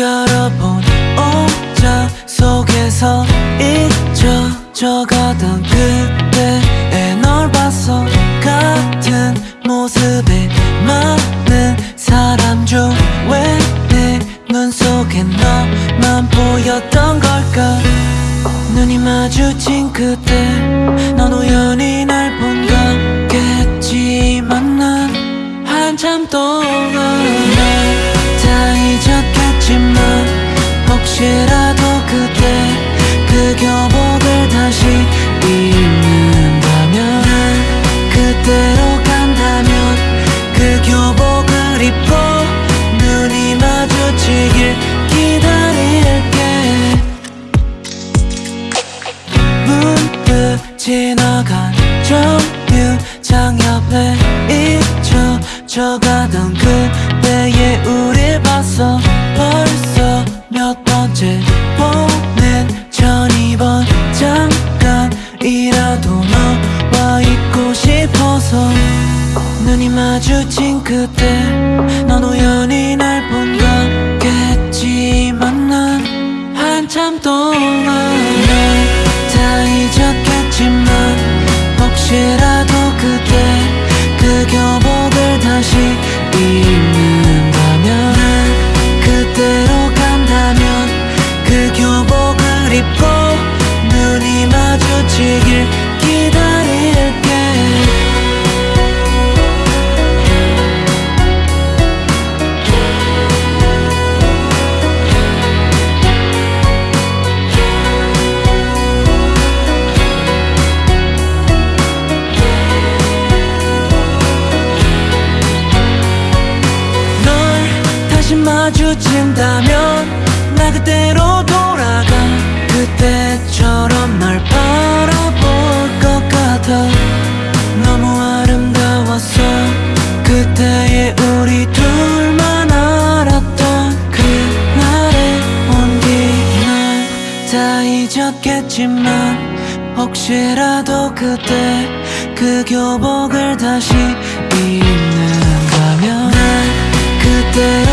열어본 옷장 속에서 잊혀져가던 그때의 널 봤어 같은 모습에 많은 사람 중왜내눈 속에 너만 보였던 걸까? 눈이 마주친 그때 넌 우연히 날 본 거겠지만 난 한참 동안 지나간 정류장 옆에 잊혀져가던 그때의 우릴 봤어 벌써 몇 번째 보낸 전 이번 잠깐이라도 너와 있고 싶어서 눈이 마주친 그때 넌 우연히 날 본 거겠지만 난 한참 동안 혹 마주친다면 나 그때로 돌아가. 그때처럼 널 바라볼 것 같아. 너무 아름다웠어 그때의 우리 둘만 알았던 그날의 온기 난다 잊었겠지만 혹시라도 그때 그 교복을 다시 입는다면 난 그때로